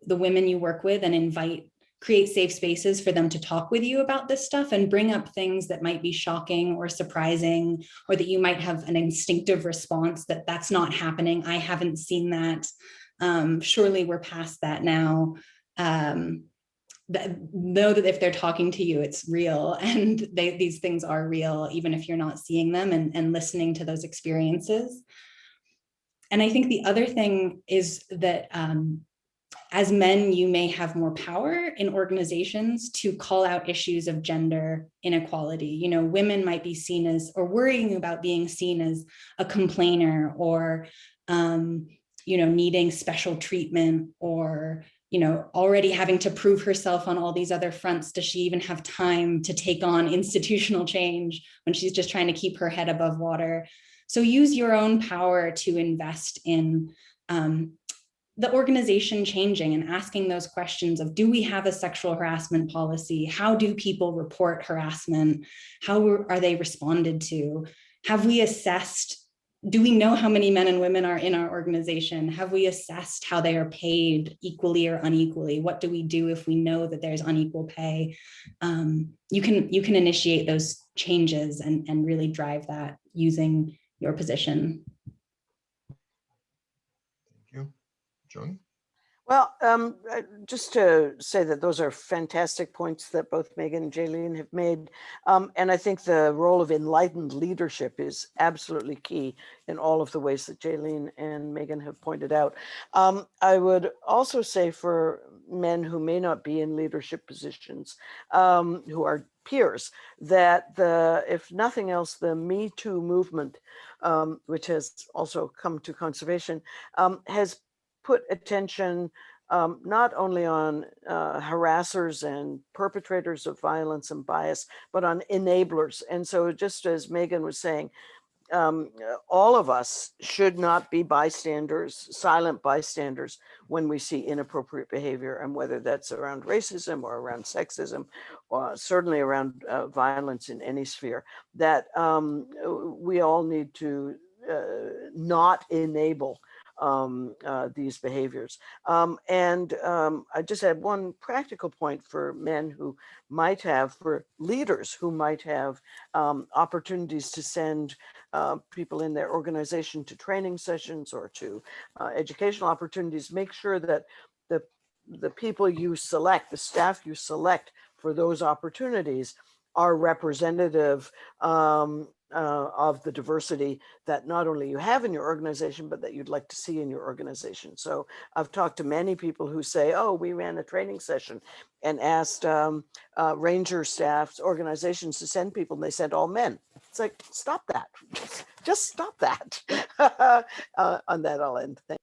the women you work with and invite create safe spaces for them to talk with you about this stuff and bring up things that might be shocking or surprising or that you might have an instinctive response that that's not happening i haven't seen that um, surely we're past that now um, that know that if they're talking to you, it's real and they, these things are real, even if you're not seeing them and, and listening to those experiences. And I think the other thing is that um, as men, you may have more power in organizations to call out issues of gender inequality. You know, women might be seen as, or worrying about being seen as a complainer or, um, you know, needing special treatment or you know, already having to prove herself on all these other fronts, does she even have time to take on institutional change when she's just trying to keep her head above water? So use your own power to invest in um, the organization changing and asking those questions of, do we have a sexual harassment policy? How do people report harassment? How are they responded to? Have we assessed do we know how many men and women are in our organization? Have we assessed how they are paid equally or unequally? What do we do if we know that there's unequal pay? Um, you can you can initiate those changes and, and really drive that using your position. Thank you. Joni? Well, um, just to say that those are fantastic points that both Megan and Jaylene have made. Um, and I think the role of enlightened leadership is absolutely key in all of the ways that Jaylene and Megan have pointed out. Um, I would also say for men who may not be in leadership positions, um, who are peers, that the, if nothing else, the Me Too movement, um, which has also come to conservation, um, has put attention um, not only on uh, harassers and perpetrators of violence and bias, but on enablers. And so just as Megan was saying, um, all of us should not be bystanders, silent bystanders when we see inappropriate behavior and whether that's around racism or around sexism, or certainly around uh, violence in any sphere, that um, we all need to uh, not enable um, uh, these behaviors. Um, and um, I just had one practical point for men who might have, for leaders who might have um, opportunities to send uh, people in their organization to training sessions or to uh, educational opportunities, make sure that the, the people you select, the staff you select for those opportunities are representative um, uh, of the diversity that not only you have in your organization, but that you'd like to see in your organization. So I've talked to many people who say, oh, we ran a training session and asked um, uh, ranger staffs, organizations to send people and they sent all men. It's like, stop that, just, just stop that. uh, on that, I'll end. Thank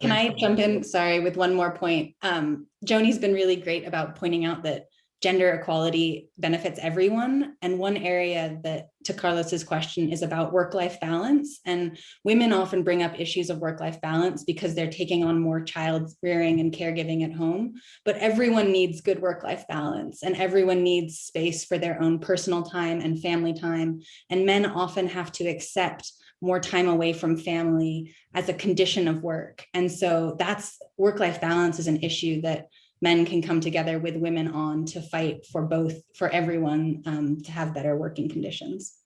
Can I jump in? Sorry, with one more point. Um, Joni's been really great about pointing out that gender equality benefits everyone. And one area that to Carlos's question is about work-life balance. And women often bring up issues of work-life balance because they're taking on more child rearing and caregiving at home. But everyone needs good work-life balance and everyone needs space for their own personal time and family time. And men often have to accept more time away from family as a condition of work. And so that's work-life balance is an issue that men can come together with women on to fight for both, for everyone um, to have better working conditions.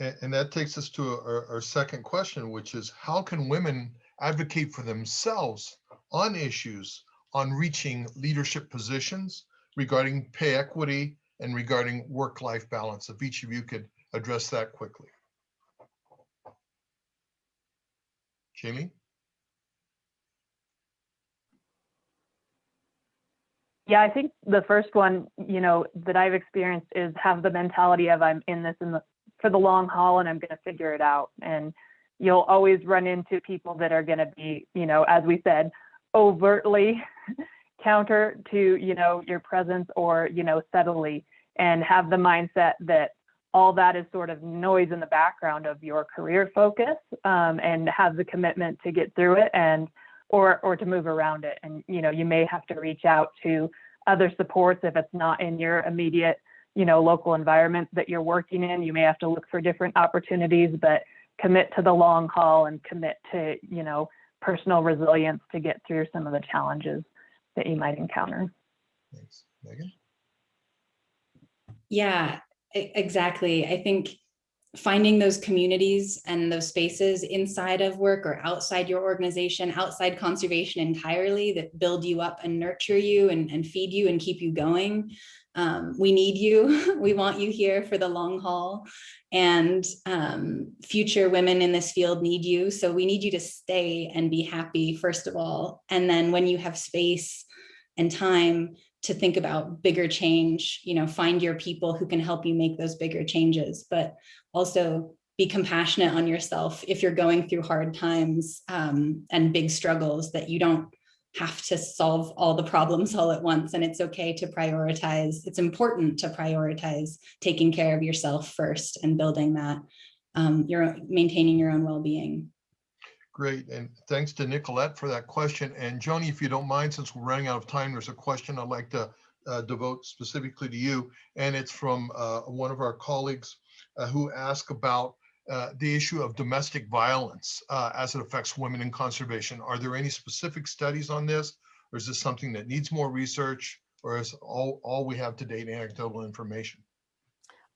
A- And that takes us to our, our second question, which is how can women advocate for themselves on issues on reaching leadership positions regarding pay equity and regarding work-life balance? If each of you could address that quickly. Jamie? Yeah, I think the first one, you know, that I've experienced is have the mentality of I'm in this in the for the long haul and I'm going to figure it out. And you'll always run into people that are going to be, you know, as we said, overtly counter to, you know, your presence or, you know, subtly and have the mindset that all that is sort of noise in the background of your career focus um, and have the commitment to get through it and or or to move around it and you know you may have to reach out to other supports if it's not in your immediate you know local environment that you're working in you may have to look for different opportunities but commit to the long haul and commit to you know personal resilience to get through some of the challenges that you might encounter Thanks. Megan? Yeah, exactly. I think finding those communities and those spaces inside of work or outside your organization, outside conservation entirely that build you up and nurture you and, and feed you and keep you going. Um, we need you. we want you here for the long haul. And um, future women in this field need you. So we need you to stay and be happy, first of all. And then when you have space and time to think about bigger change, you know, find your people who can help you make those bigger changes, but also be compassionate on yourself if you're going through hard times um, and big struggles that you don't have to solve all the problems all at once. And it's okay to prioritize. It's important to prioritize taking care of yourself first and building that, um, your maintaining your own well-being. Great, and thanks to Nicolette for that question. And Joni, if you don't mind, since we're running out of time, there's a question I'd like to uh, devote specifically to you. And it's from uh, one of our colleagues uh, who asked about uh, the issue of domestic violence uh, as it affects women in conservation. Are there any specific studies on this? Or is this something that needs more research? Or is all, all we have to date anecdotal information?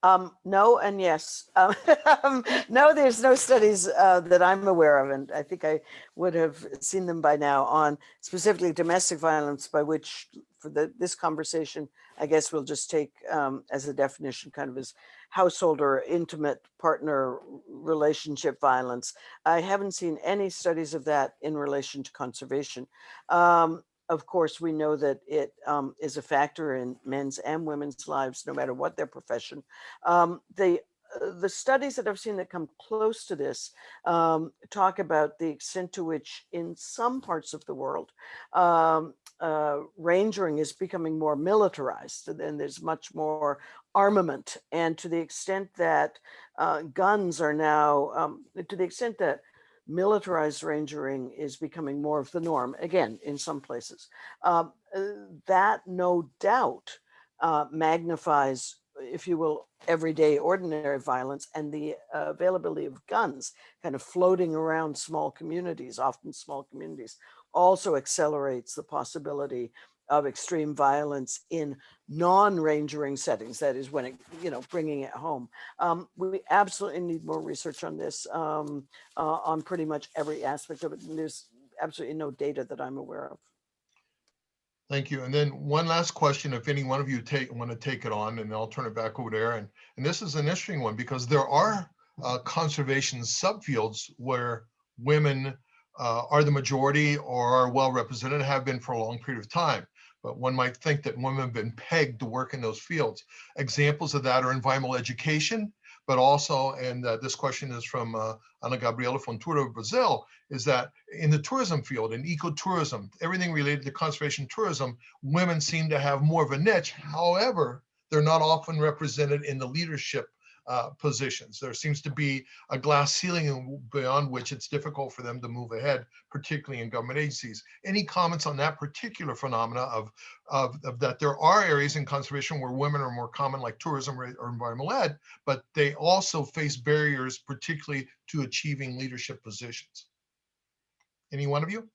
Um, no and yes. Um, no, there's no studies uh, that I'm aware of, and I think I would have seen them by now on specifically domestic violence, by which for the, this conversation, I guess we'll just take um, as a definition kind of as household or intimate partner relationship violence. I haven't seen any studies of that in relation to conservation. Um, of course, we know that it um, is a factor in men's and women's lives, no matter what their profession. Um, the uh, the studies that I've seen that come close to this um, talk about the extent to which in some parts of the world, um, uh, rangering is becoming more militarized and there's much more armament. And to the extent that uh, guns are now, um, to the extent that militarized rangering is becoming more of the norm, again, in some places, um, uh, that no doubt uh, magnifies, if you will, everyday ordinary violence and the uh, availability of guns kind of floating around small communities, often small communities, also accelerates the possibility of extreme violence in non-rangering settings, that is when it, you know, bringing it home. Um, we absolutely need more research on this, um, uh, on pretty much every aspect of it. And there's absolutely no data that I'm aware of. Thank you. And then one last question, if any one of you take, want to take it on, and I'll turn it back over to Erin. And this is an interesting one because there are uh, conservation subfields where women uh, are the majority or are well represented, have been for a long period of time. But one might think that women have been pegged to work in those fields. Examples of that are environmental education, but also, and uh, this question is from uh, Ana Gabriela Fontoura of Brazil, is that in the tourism field, in ecotourism, everything related to conservation tourism, women seem to have more of a niche. However, they're not often represented in the leadership uh, positions. There seems to be a glass ceiling beyond which it's difficult for them to move ahead, particularly in government agencies. Any comments on that particular phenomena of, of, of that there are areas in conservation where women are more common like tourism or, or environmental ed, but they also face barriers, particularly to achieving leadership positions. Any one of you?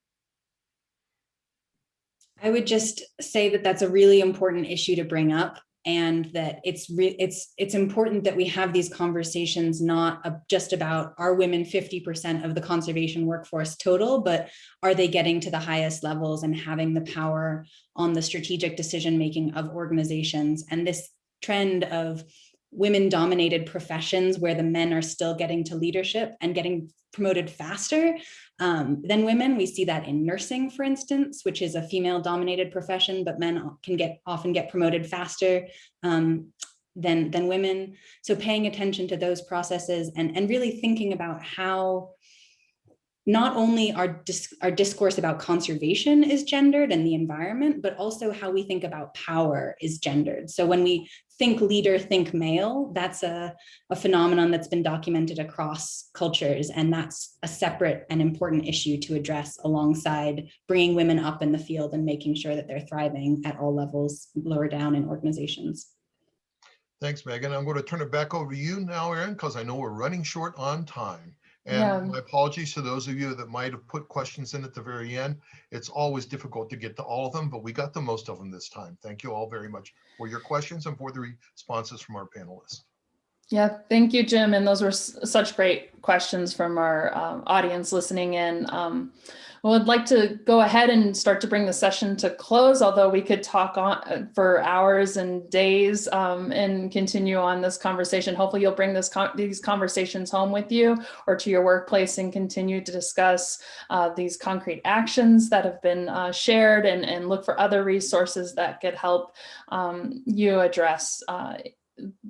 I would just say that that's a really important issue to bring up and that it's it's it's important that we have these conversations not uh, just about are women 50% of the conservation workforce total but are they getting to the highest levels and having the power on the strategic decision making of organizations? And this trend of women dominated professions where the men are still getting to leadership and getting promoted faster um, than women. We see that in nursing, for instance, which is a female dominated profession, but men can get often get promoted faster um, than, than women. So paying attention to those processes and, and really thinking about how not only our, dis our discourse about conservation is gendered and the environment, but also how we think about power is gendered. So when we think leader, think male, that's a, a phenomenon that's been documented across cultures. And that's a separate and important issue to address alongside bringing women up in the field and making sure that they're thriving at all levels lower down in organizations. Thanks, Megan. I'm going to turn it back over to you now, Erin, because I know we're running short on time. And Yeah. my apologies to those of you that might have put questions in at the very end. It's always difficult to get to all of them, but we got the most of them this time. Thank you all very much for your questions and for the responses from our panelists. Yeah, thank you, Jim. And those were such great questions from our um, audience listening in. Um, well, I'd like to go ahead and start to bring the session to close, although we could talk on uh, for hours and days um, and continue on this conversation. Hopefully you'll bring this con these conversations home with you or to your workplace and continue to discuss uh, these concrete actions that have been uh, shared and, and look for other resources that could help um, you address uh,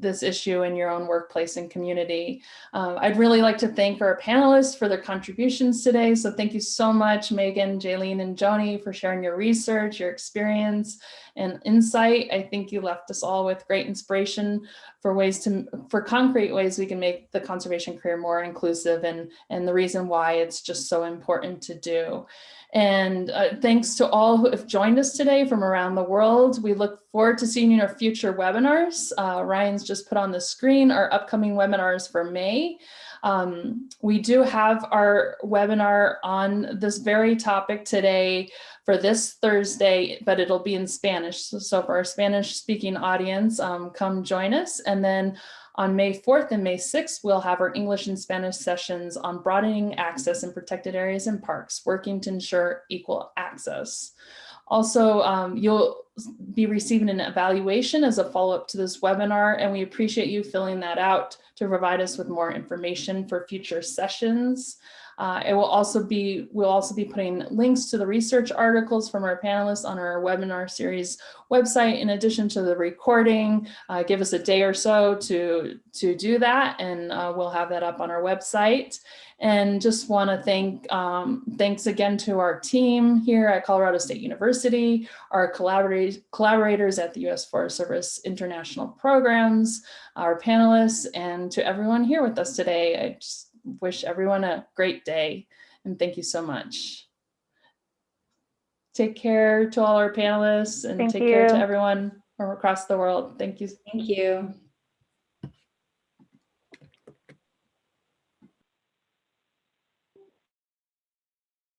this issue in your own workplace and community. Um, I'd really like to thank our panelists for their contributions today. So thank you so much, Megan, Jaylene, and Joni for sharing your research, your experience, and insight. I think you left us all with great inspiration for ways to, for concrete ways we can make the conservation career more inclusive and, and the reason why it's just so important to do. And uh, thanks to all who have joined us today from around the world. We look forward to seeing you in our future webinars. Uh, Ryan's just put on the screen our upcoming webinars for May. Um, we do have our webinar on this very topic today for this Thursday, but it'll be in Spanish. So, so for our Spanish speaking audience, um, come join us. And then on May 4th and May 6th, we'll have our English and Spanish sessions on broadening access in protected areas and parks, working to ensure equal access. Also, um, you'll be receiving an evaluation as a follow-up to this webinar, and we appreciate you filling that out to provide us with more information for future sessions. Uh, it will also be, we'll also be putting links to the research articles from our panelists on our webinar series website in addition to the recording. Uh, give us a day or so to, to do that and uh, we'll have that up on our website. And just want to thank, um, thanks again to our team here at Colorado State University, our collaborators, collaborators at the U.S. Forest Service International Programs, our panelists, and to everyone here with us today. I just wish everyone a great day and thank you so much. Take care to all our panelists and Thank take care to everyone from across the world. Thank you. Thank you.